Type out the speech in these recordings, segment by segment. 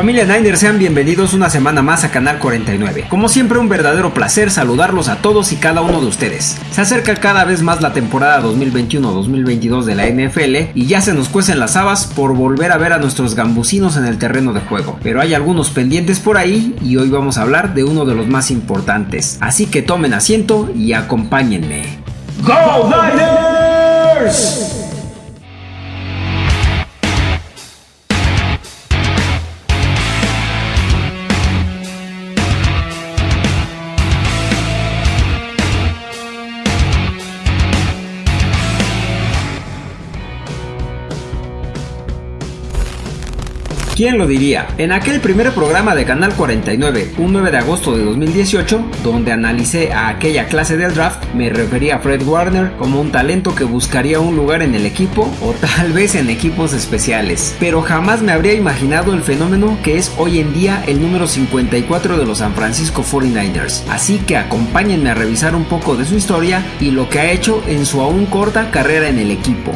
Familia Niner, sean bienvenidos una semana más a Canal 49. Como siempre, un verdadero placer saludarlos a todos y cada uno de ustedes. Se acerca cada vez más la temporada 2021-2022 de la NFL y ya se nos cuecen las habas por volver a ver a nuestros gambusinos en el terreno de juego. Pero hay algunos pendientes por ahí y hoy vamos a hablar de uno de los más importantes. Así que tomen asiento y acompáñenme. ¡Go Niners! ¿Quién lo diría? En aquel primer programa de Canal 49, un 9 de agosto de 2018, donde analicé a aquella clase del draft, me refería a Fred Warner como un talento que buscaría un lugar en el equipo o tal vez en equipos especiales. Pero jamás me habría imaginado el fenómeno que es hoy en día el número 54 de los San Francisco 49ers. Así que acompáñenme a revisar un poco de su historia y lo que ha hecho en su aún corta carrera en el equipo.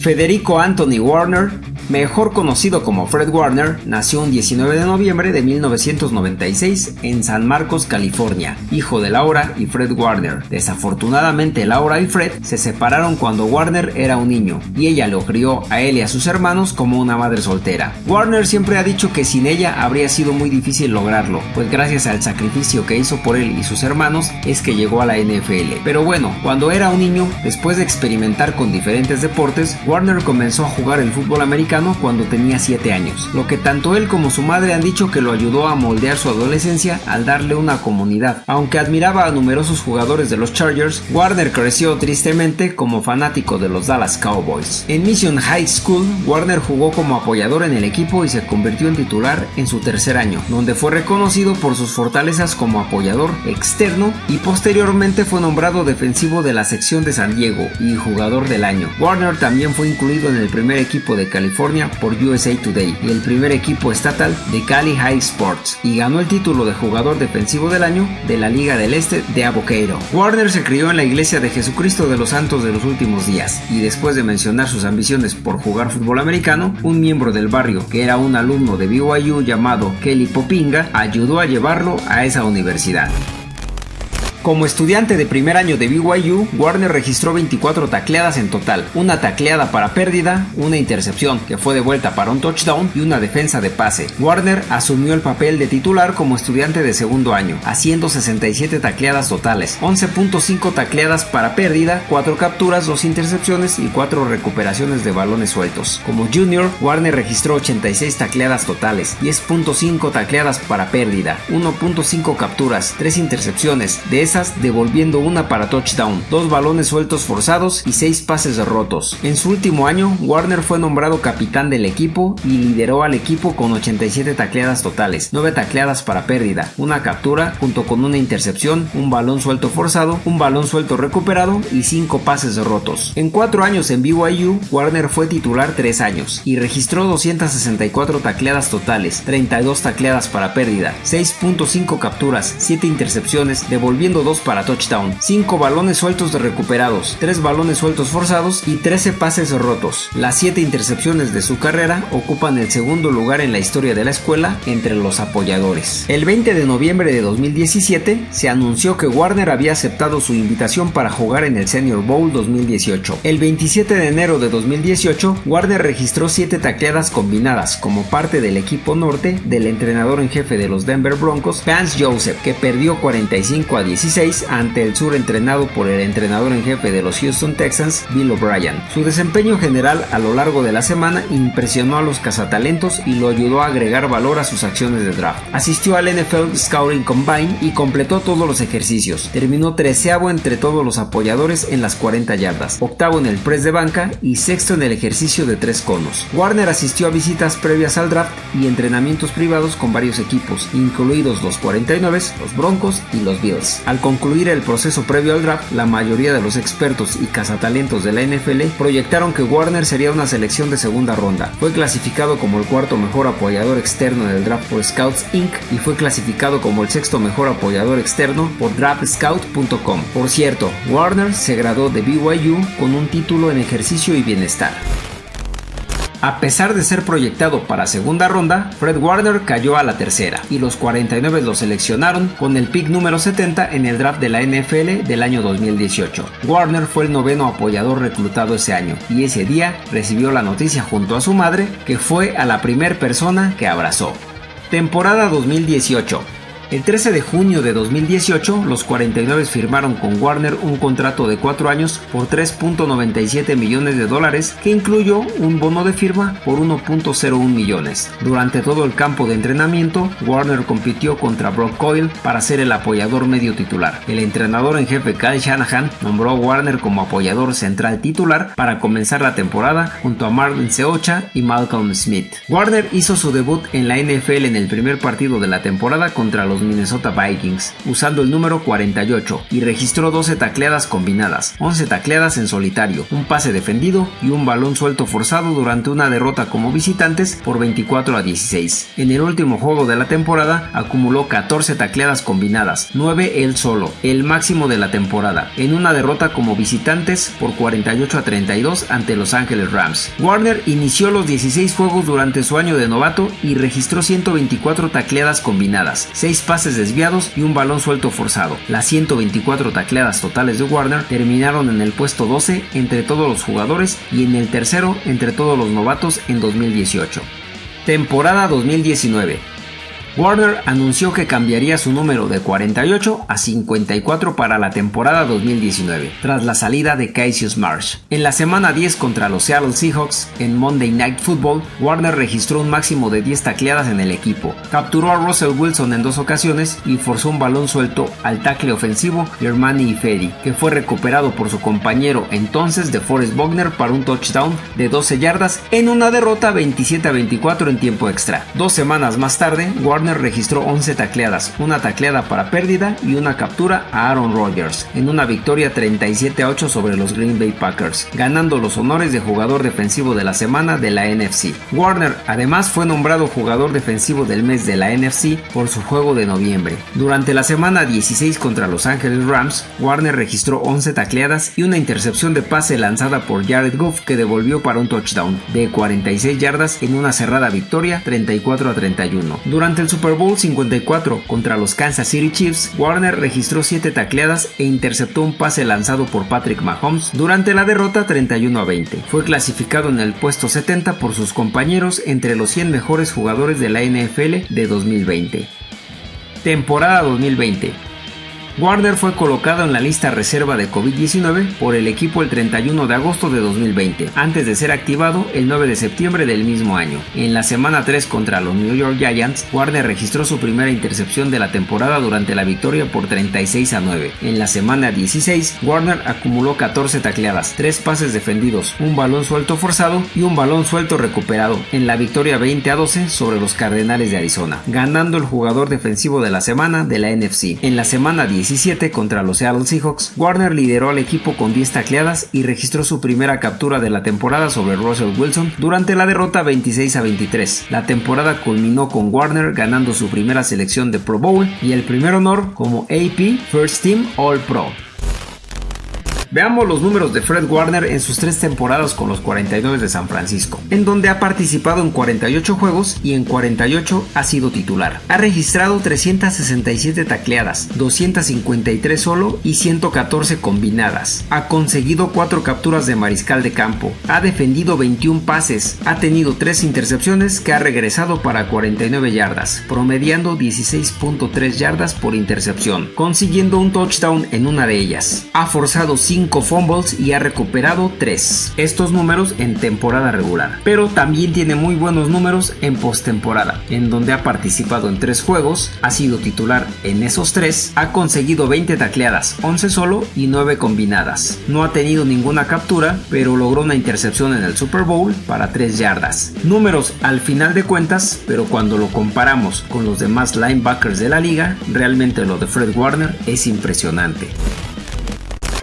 Federico Anthony Warner mejor conocido como Fred Warner, nació un 19 de noviembre de 1996 en San Marcos, California, hijo de Laura y Fred Warner. Desafortunadamente Laura y Fred se separaron cuando Warner era un niño y ella lo crió a él y a sus hermanos como una madre soltera. Warner siempre ha dicho que sin ella habría sido muy difícil lograrlo, pues gracias al sacrificio que hizo por él y sus hermanos es que llegó a la NFL. Pero bueno, cuando era un niño, después de experimentar con diferentes deportes, Warner comenzó a jugar el fútbol americano cuando tenía 7 años, lo que tanto él como su madre han dicho que lo ayudó a moldear su adolescencia al darle una comunidad. Aunque admiraba a numerosos jugadores de los Chargers, Warner creció tristemente como fanático de los Dallas Cowboys. En Mission High School, Warner jugó como apoyador en el equipo y se convirtió en titular en su tercer año, donde fue reconocido por sus fortalezas como apoyador externo y posteriormente fue nombrado defensivo de la sección de San Diego y jugador del año. Warner también fue incluido en el primer equipo de California por USA Today y el primer equipo estatal de Cali High Sports y ganó el título de jugador defensivo del año de la Liga del Este de Avoqueiro. Warner se crió en la iglesia de Jesucristo de los Santos de los Últimos Días y después de mencionar sus ambiciones por jugar fútbol americano, un miembro del barrio que era un alumno de BYU llamado Kelly Popinga ayudó a llevarlo a esa universidad. Como estudiante de primer año de BYU, Warner registró 24 tacleadas en total, una tacleada para pérdida, una intercepción que fue de vuelta para un touchdown y una defensa de pase. Warner asumió el papel de titular como estudiante de segundo año, haciendo 67 tacleadas totales, 11.5 tacleadas para pérdida, 4 capturas, 2 intercepciones y 4 recuperaciones de balones sueltos. Como junior, Warner registró 86 tacleadas totales, 10.5 tacleadas para pérdida, 1.5 capturas, 3 intercepciones, de devolviendo una para touchdown, dos balones sueltos forzados y seis pases rotos. En su último año, Warner fue nombrado capitán del equipo y lideró al equipo con 87 tacleadas totales, 9 tacleadas para pérdida, una captura junto con una intercepción, un balón suelto forzado, un balón suelto recuperado y 5 pases rotos. En 4 años en BYU, Warner fue titular 3 años y registró 264 tacleadas totales, 32 tacleadas para pérdida, 6.5 capturas, 7 intercepciones, devolviendo 2 para touchdown, 5 balones sueltos de recuperados, 3 balones sueltos forzados y 13 pases rotos. Las 7 intercepciones de su carrera ocupan el segundo lugar en la historia de la escuela entre los apoyadores. El 20 de noviembre de 2017 se anunció que Warner había aceptado su invitación para jugar en el Senior Bowl 2018. El 27 de enero de 2018, Warner registró 7 tacleadas combinadas como parte del equipo norte del entrenador en jefe de los Denver Broncos, Vance Joseph, que perdió 45 a 17 ante el sur entrenado por el entrenador en jefe de los Houston Texans, Bill O'Brien. Su desempeño general a lo largo de la semana impresionó a los cazatalentos y lo ayudó a agregar valor a sus acciones de draft. Asistió al NFL Scouting Combine y completó todos los ejercicios. Terminó treceavo entre todos los apoyadores en las 40 yardas, octavo en el press de banca y sexto en el ejercicio de tres conos. Warner asistió a visitas previas al draft y entrenamientos privados con varios equipos, incluidos los 49, los Broncos y los Bills. Al concluir el proceso previo al draft, la mayoría de los expertos y cazatalentos de la NFL proyectaron que Warner sería una selección de segunda ronda. Fue clasificado como el cuarto mejor apoyador externo del draft por Scouts Inc. y fue clasificado como el sexto mejor apoyador externo por draftscout.com. Por cierto, Warner se graduó de BYU con un título en ejercicio y bienestar. A pesar de ser proyectado para segunda ronda, Fred Warner cayó a la tercera y los 49 lo seleccionaron con el pick número 70 en el draft de la NFL del año 2018. Warner fue el noveno apoyador reclutado ese año y ese día recibió la noticia junto a su madre que fue a la primera persona que abrazó. Temporada 2018 el 13 de junio de 2018, los 49 firmaron con Warner un contrato de 4 años por 3.97 millones de dólares que incluyó un bono de firma por 1.01 millones. Durante todo el campo de entrenamiento, Warner compitió contra Brock Coyle para ser el apoyador medio titular. El entrenador en jefe Kyle Shanahan nombró a Warner como apoyador central titular para comenzar la temporada junto a Marvin Seocha y Malcolm Smith. Warner hizo su debut en la NFL en el primer partido de la temporada contra los Minnesota Vikings, usando el número 48, y registró 12 tacleadas combinadas, 11 tacleadas en solitario, un pase defendido y un balón suelto forzado durante una derrota como visitantes por 24 a 16. En el último juego de la temporada acumuló 14 tacleadas combinadas, 9 él solo, el máximo de la temporada, en una derrota como visitantes por 48 a 32 ante Los Ángeles Rams. Warner inició los 16 juegos durante su año de novato y registró 124 tacleadas combinadas, 6 pases desviados y un balón suelto forzado. Las 124 tacleadas totales de Warner terminaron en el puesto 12 entre todos los jugadores y en el tercero entre todos los novatos en 2018. Temporada 2019. Warner anunció que cambiaría su número de 48 a 54 para la temporada 2019, tras la salida de Cassius Marsh. En la semana 10 contra los Seattle Seahawks en Monday Night Football, Warner registró un máximo de 10 tacleadas en el equipo, capturó a Russell Wilson en dos ocasiones y forzó un balón suelto al tackle ofensivo Germani Ifedi, que fue recuperado por su compañero entonces de Forrest Bogner para un touchdown de 12 yardas en una derrota 27 a 24 en tiempo extra. Dos semanas más tarde, Warner registró 11 tacleadas, una tacleada para pérdida y una captura a Aaron Rodgers, en una victoria 37 a 8 sobre los Green Bay Packers, ganando los honores de jugador defensivo de la semana de la NFC. Warner además fue nombrado jugador defensivo del mes de la NFC por su juego de noviembre. Durante la semana 16 contra Los Angeles Rams, Warner registró 11 tacleadas y una intercepción de pase lanzada por Jared Goff que devolvió para un touchdown de 46 yardas en una cerrada victoria 34 a 31. Durante el Super Bowl 54 contra los Kansas City Chiefs, Warner registró 7 tacleadas e interceptó un pase lanzado por Patrick Mahomes durante la derrota 31 a 20. Fue clasificado en el puesto 70 por sus compañeros entre los 100 mejores jugadores de la NFL de 2020. Temporada 2020 Warner fue colocado en la lista reserva de COVID-19 por el equipo el 31 de agosto de 2020, antes de ser activado el 9 de septiembre del mismo año. En la semana 3 contra los New York Giants, Warner registró su primera intercepción de la temporada durante la victoria por 36 a 9. En la semana 16, Warner acumuló 14 tacleadas, 3 pases defendidos, un balón suelto forzado y un balón suelto recuperado en la victoria 20 a 12 sobre los Cardenales de Arizona, ganando el jugador defensivo de la semana de la NFC. En la semana 10 17 contra los Seattle Seahawks, Warner lideró al equipo con 10 tacleadas y registró su primera captura de la temporada sobre Russell Wilson durante la derrota 26 a 23. La temporada culminó con Warner ganando su primera selección de Pro Bowl y el primer honor como AP First Team All Pro. Veamos los números de Fred Warner en sus tres temporadas con los 49 de San Francisco, en donde ha participado en 48 juegos y en 48 ha sido titular. Ha registrado 367 tacleadas, 253 solo y 114 combinadas. Ha conseguido 4 capturas de mariscal de campo, ha defendido 21 pases, ha tenido 3 intercepciones que ha regresado para 49 yardas, promediando 16.3 yardas por intercepción, consiguiendo un touchdown en una de ellas. Ha forzado 5 fumbles y ha recuperado 3. Estos números en temporada regular. Pero también tiene muy buenos números en postemporada, en donde ha participado en 3 juegos, ha sido titular en esos 3, ha conseguido 20 tacleadas, 11 solo y 9 combinadas. No ha tenido ninguna captura, pero logró una intercepción en el Super Bowl para 3 yardas. Números al final de cuentas, pero cuando lo comparamos con los demás linebackers de la liga, realmente lo de Fred Warner es impresionante.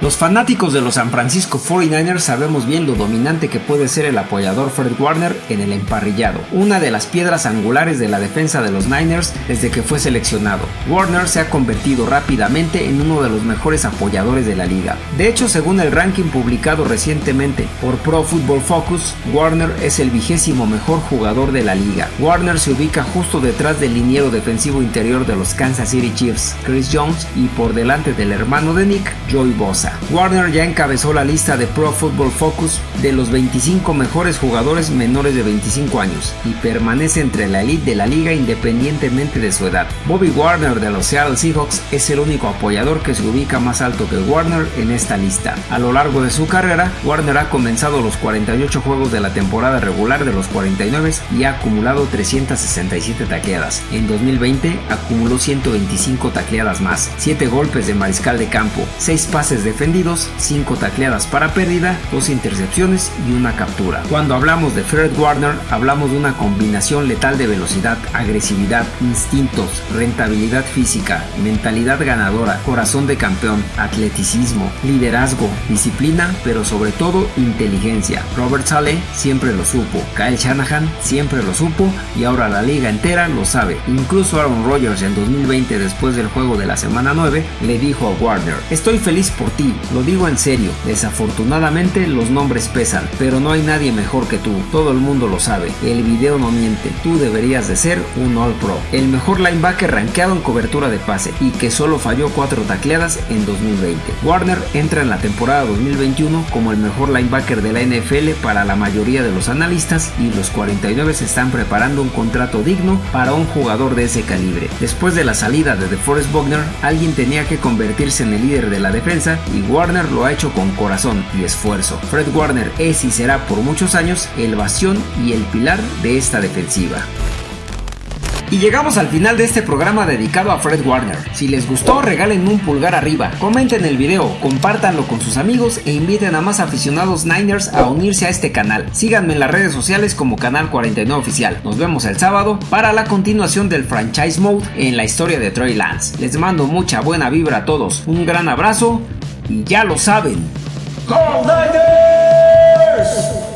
Los fanáticos de los San Francisco 49ers sabemos bien lo dominante que puede ser el apoyador Fred Warner en el emparrillado, una de las piedras angulares de la defensa de los Niners desde que fue seleccionado. Warner se ha convertido rápidamente en uno de los mejores apoyadores de la liga. De hecho, según el ranking publicado recientemente por Pro Football Focus, Warner es el vigésimo mejor jugador de la liga. Warner se ubica justo detrás del liniero defensivo interior de los Kansas City Chiefs, Chris Jones, y por delante del hermano de Nick, Joey Bosa. Warner ya encabezó la lista de Pro Football Focus de los 25 mejores jugadores menores de 25 años y permanece entre la elite de la liga independientemente de su edad. Bobby Warner de los Seattle Seahawks es el único apoyador que se ubica más alto que Warner en esta lista. A lo largo de su carrera, Warner ha comenzado los 48 juegos de la temporada regular de los 49 y ha acumulado 367 tacleadas. En 2020 acumuló 125 tacleadas más, 7 golpes de mariscal de campo, 6 pases de defendidos, 5 tacleadas para pérdida, 2 intercepciones y una captura. Cuando hablamos de Fred Warner, hablamos de una combinación letal de velocidad, agresividad, instintos, rentabilidad física, mentalidad ganadora, corazón de campeón, atleticismo, liderazgo, disciplina, pero sobre todo inteligencia. Robert Saleh siempre lo supo, Kyle Shanahan siempre lo supo y ahora la liga entera lo sabe. Incluso Aaron Rodgers en 2020 después del juego de la semana 9 le dijo a Warner, estoy feliz por ti lo digo en serio. Desafortunadamente los nombres pesan, pero no hay nadie mejor que tú. Todo el mundo lo sabe. El video no miente. Tú deberías de ser un All Pro. El mejor linebacker rankeado en cobertura de pase y que solo falló 4 tacleadas en 2020. Warner entra en la temporada 2021 como el mejor linebacker de la NFL para la mayoría de los analistas y los 49 se están preparando un contrato digno para un jugador de ese calibre. Después de la salida de DeForest Buckner, alguien tenía que convertirse en el líder de la defensa y Warner lo ha hecho con corazón y esfuerzo. Fred Warner es y será por muchos años el bastión y el pilar de esta defensiva. Y llegamos al final de este programa dedicado a Fred Warner. Si les gustó, regalen un pulgar arriba, comenten el video, compártanlo con sus amigos e inviten a más aficionados Niners a unirse a este canal. Síganme en las redes sociales como Canal 49 Oficial. Nos vemos el sábado para la continuación del franchise mode en la historia de Troy Lance. Les mando mucha buena vibra a todos. Un gran abrazo ya lo saben. ¡Go Niners!